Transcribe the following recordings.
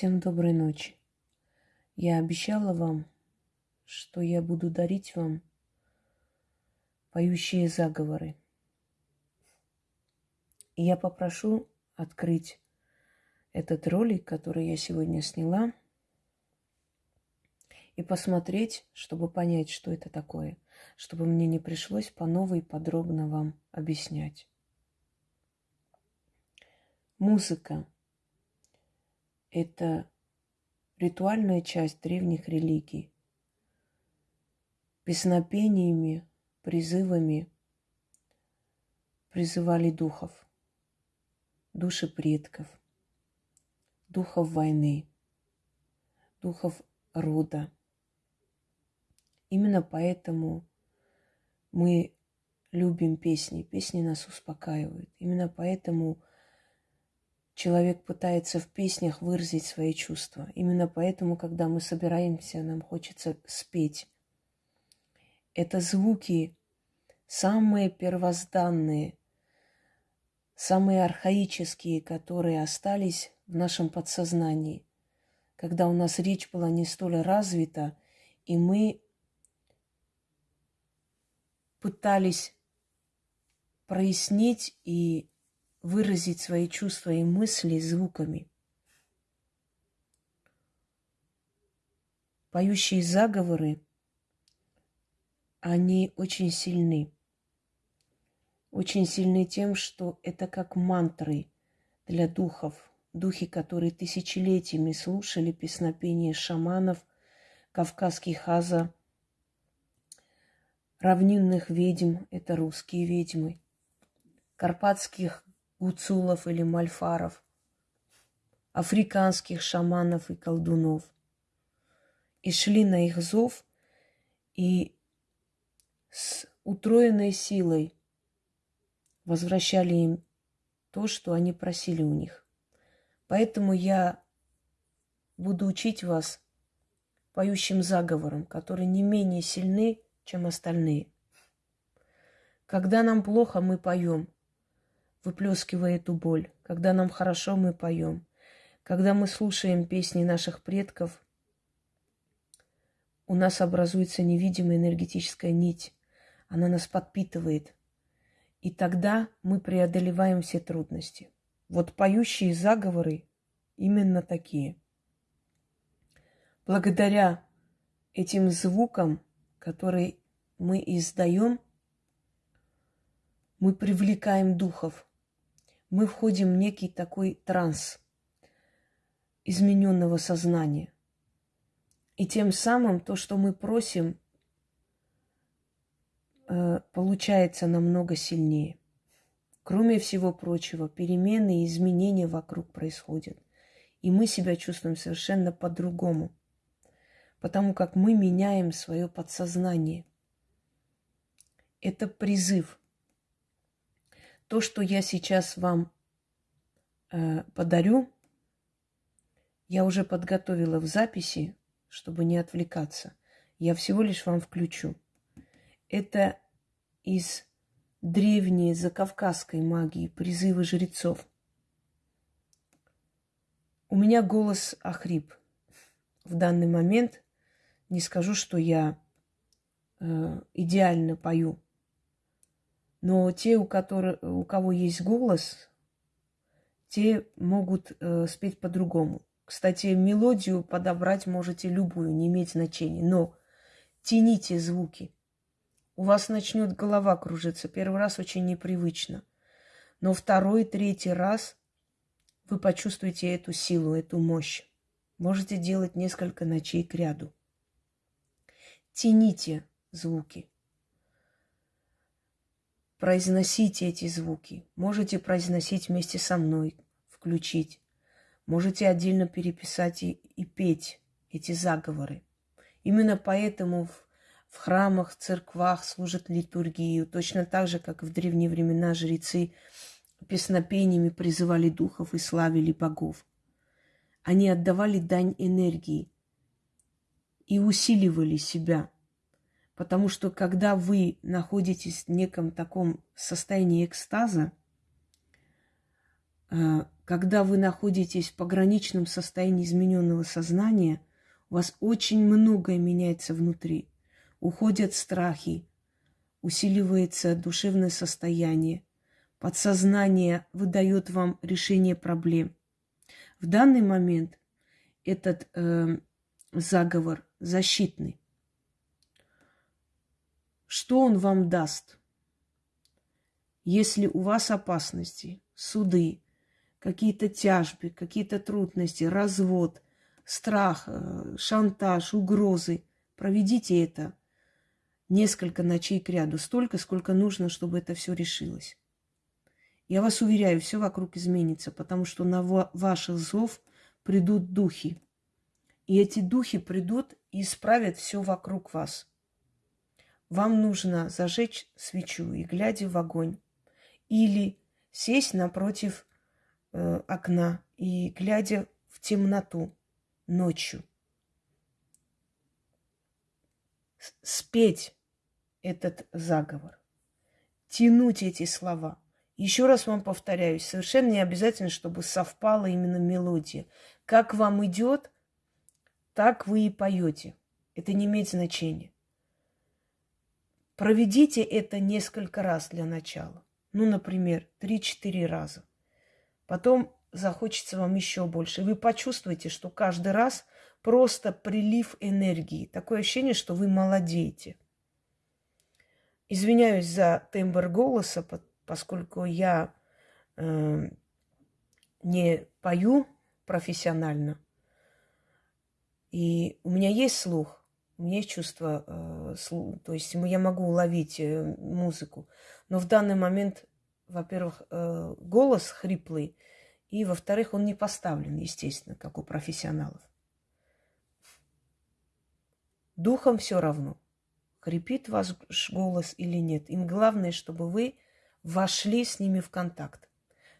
Всем доброй ночи. Я обещала вам, что я буду дарить вам поющие заговоры. И я попрошу открыть этот ролик, который я сегодня сняла, и посмотреть, чтобы понять, что это такое, чтобы мне не пришлось по новой подробно вам объяснять. Музыка – это ритуальная часть древних религий. Песнопениями, призывами призывали духов, души предков, духов войны, духов рода. Именно поэтому мы любим песни. Песни нас успокаивают. Именно поэтому человек пытается в песнях выразить свои чувства. Именно поэтому, когда мы собираемся, нам хочется спеть. Это звуки самые первозданные, самые архаические, которые остались в нашем подсознании, когда у нас речь была не столь развита, и мы пытались прояснить и выразить свои чувства и мысли звуками. Поющие заговоры, они очень сильны. Очень сильны тем, что это как мантры для духов, духи, которые тысячелетиями слушали песнопения шаманов, кавказских хаза, равнинных ведьм – это русские ведьмы, карпатских гуцулов или мальфаров, африканских шаманов и колдунов. И шли на их зов, и с утроенной силой возвращали им то, что они просили у них. Поэтому я буду учить вас поющим заговорам, которые не менее сильны, чем остальные. Когда нам плохо, мы поем, выплескивая эту боль. Когда нам хорошо, мы поем. Когда мы слушаем песни наших предков, у нас образуется невидимая энергетическая нить. Она нас подпитывает. И тогда мы преодолеваем все трудности. Вот поющие заговоры именно такие. Благодаря этим звукам, которые мы издаем, мы привлекаем духов. Мы входим в некий такой транс измененного сознания. И тем самым то, что мы просим, э, получается намного сильнее. Кроме всего прочего, перемены и изменения вокруг происходят. И мы себя чувствуем совершенно по-другому. Потому как мы меняем свое подсознание это призыв. То, что я сейчас вам э, подарю, я уже подготовила в записи, чтобы не отвлекаться. Я всего лишь вам включу. Это из древней закавказской магии, призывы жрецов. У меня голос охрип. В данный момент не скажу, что я э, идеально пою. Но те, у, которых, у кого есть голос, те могут э, спеть по-другому. Кстати, мелодию подобрать можете любую, не иметь значения. Но тяните звуки. У вас начнет голова кружиться. Первый раз очень непривычно. Но второй, третий раз вы почувствуете эту силу, эту мощь. Можете делать несколько ночей к ряду. Тяните звуки произносите эти звуки. Можете произносить вместе со мной, включить. Можете отдельно переписать и, и петь эти заговоры. Именно поэтому в, в храмах, в церквах служат литургию, точно так же, как в древние времена жрецы песнопениями призывали духов и славили богов. Они отдавали дань энергии и усиливали себя – Потому что когда вы находитесь в неком таком состоянии экстаза, э, когда вы находитесь в пограничном состоянии измененного сознания, у вас очень многое меняется внутри. Уходят страхи, усиливается душевное состояние. Подсознание выдает вам решение проблем. В данный момент этот э, заговор защитный. Что он вам даст? Если у вас опасности, суды, какие-то тяжбы, какие-то трудности, развод, страх, э, шантаж, угрозы, проведите это несколько ночей к ряду, столько, сколько нужно, чтобы это все решилось. Я вас уверяю, все вокруг изменится, потому что на ваших зов придут духи. И эти духи придут и исправят все вокруг вас. Вам нужно зажечь свечу и, глядя в огонь, или сесть напротив э, окна и, глядя в темноту ночью, спеть этот заговор, тянуть эти слова. Еще раз вам повторяюсь, совершенно не обязательно, чтобы совпала именно мелодия. Как вам идет, так вы и поете. Это не имеет значения. Проведите это несколько раз для начала. Ну, например, 3-4 раза. Потом захочется вам еще больше. И вы почувствуете, что каждый раз просто прилив энергии. Такое ощущение, что вы молодеете. Извиняюсь за тембр голоса, поскольку я э, не пою профессионально. И у меня есть слух, у меня есть чувство, э, то есть я могу уловить э, музыку. Но в данный момент, во-первых, э, голос хриплый, и, во-вторых, он не поставлен, естественно, как у профессионалов. Духом все равно – хрипит ваш голос или нет. Им главное, чтобы вы вошли с ними в контакт,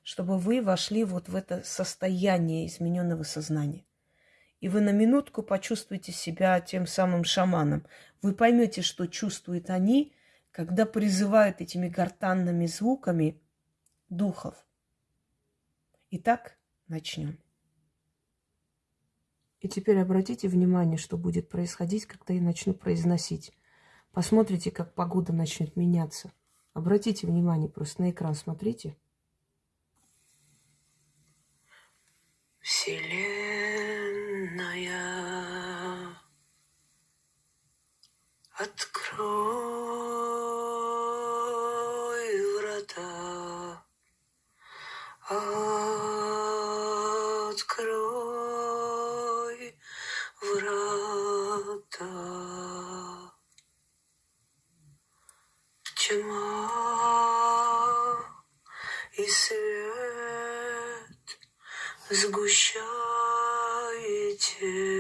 чтобы вы вошли вот в это состояние измененного сознания. И вы на минутку почувствуете себя тем самым шаманом. Вы поймете, что чувствуют они, когда призывают этими гортанными звуками духов. Итак, начнем. И теперь обратите внимание, что будет происходить, когда я начну произносить. Посмотрите, как погода начнет меняться. Обратите внимание, просто на экран смотрите. Вселенная, открой врата, открой врата. тьма и свет сгущаетесь.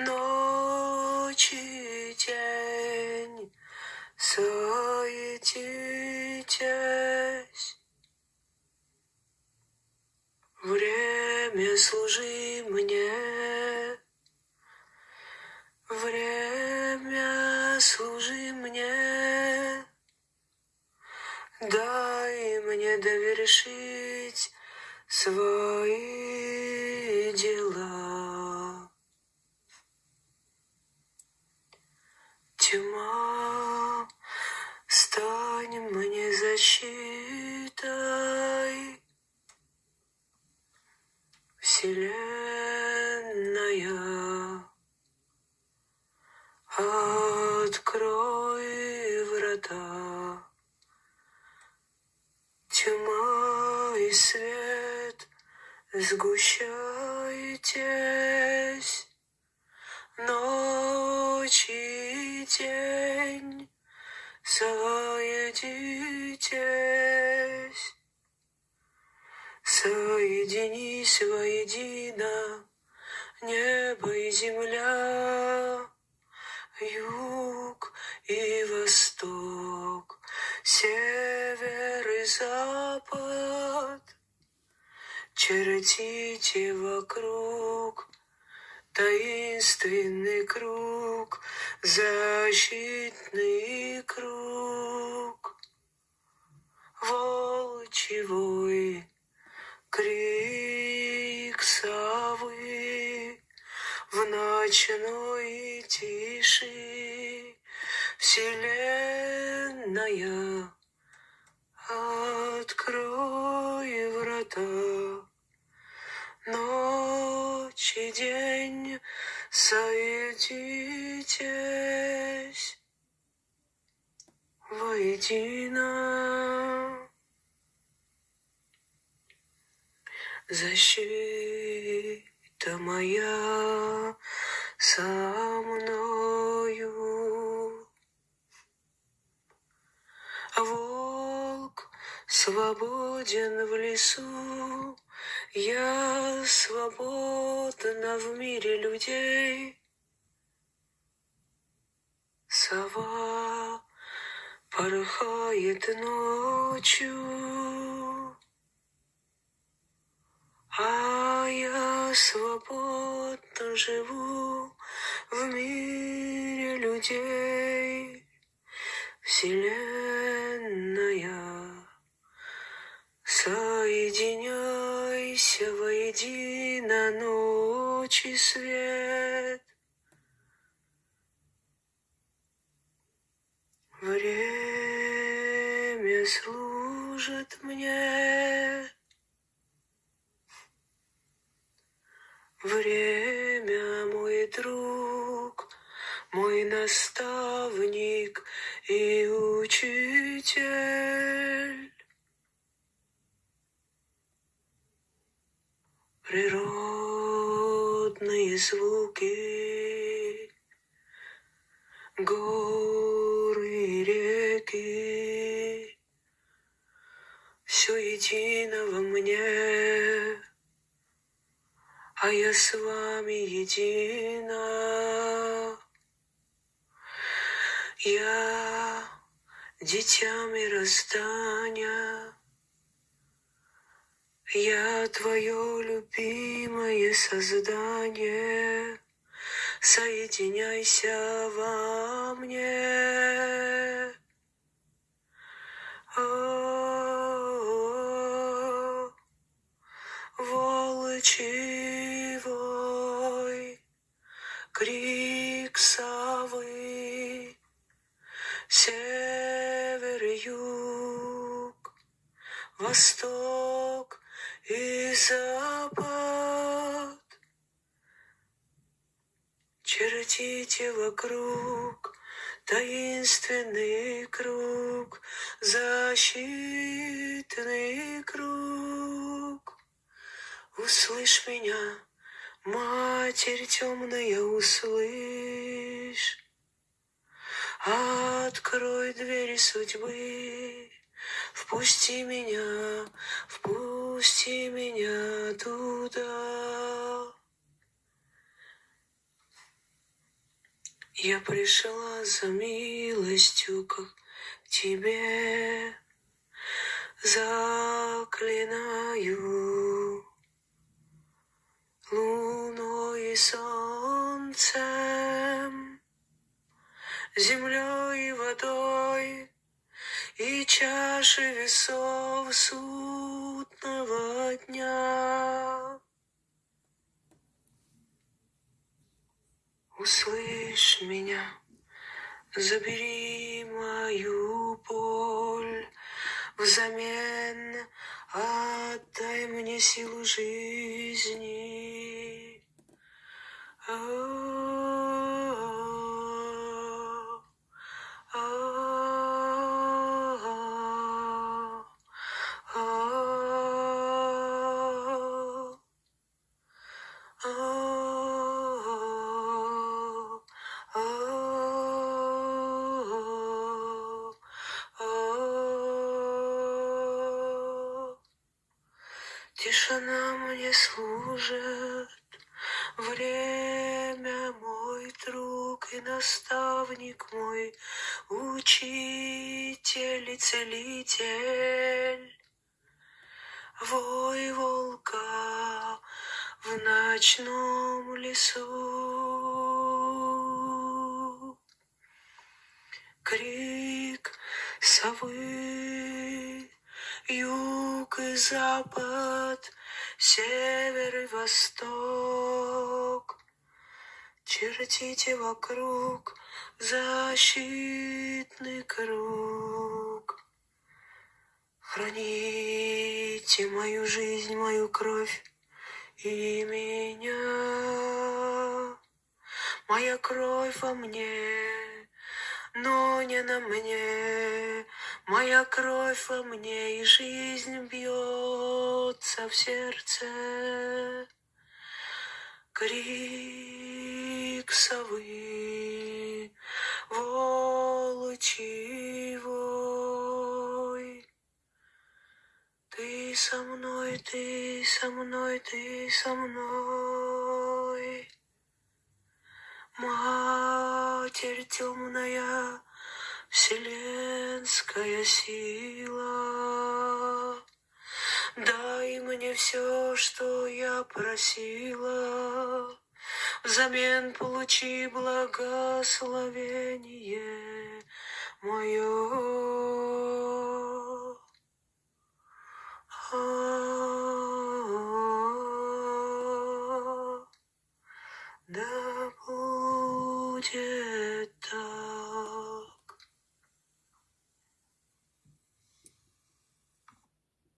No. Тьма, стань мне защитой. Соединитесь, соединись воедино небо и земля, юг и восток, север и запад. Чертите вокруг таинственный круг, защитный круг. Волчевой крик совы в ночной тиши Вселенная, открой врата. Ночь и день соединитесь воедино. Защита моя со мною. Волк свободен в лесу, я свободна в мире людей. Сова порхает ночью, а я свободно живу в мире людей. Вселенная, соединяйся и свет. Время служит мне. Время мой друг, мой наставник и учитель. Природные звуки, горы и реки, все едино во мне, а я с вами едина. Я дитя мироздания, я твое любимое создание, соединяйся во мне. О, волчевой крик совы, север юг, восток запад. Чертите вокруг таинственный круг, защитный круг. Услышь меня, Матерь темная, услышь. Открой двери судьбы, впусти меня, впусти меня туда. Я пришла за милостью к тебе, заклинаю луной и солнцем, землей и водой и чаши весов судного дня. Услышь меня, забери мою боль, взамен отдай мне силу жизни. Тишина мне служит, время мой друг и наставник мой, учитель и целитель. Вой волка в ночном лесу, крик совы, юг и запад, север и восток. Чертите вокруг защитный круг. Храните мою жизнь, мою кровь и меня. Моя кровь во мне, но не на мне. Моя кровь во мне, и жизнь бьется в сердце. Крик совы, волчий вой. Мной, ты со мной, ты со мной. Матерь темная, вселенская сила. Дай мне все, что я просила, Взамен получи благословение мое. Oh.